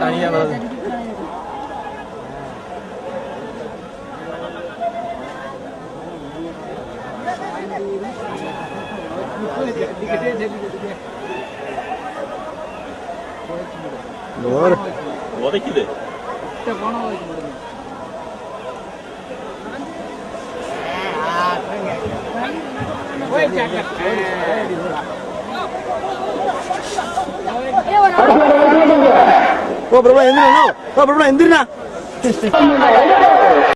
தனியா வருது உதைக்குது. No, pero va a no, no, pero va a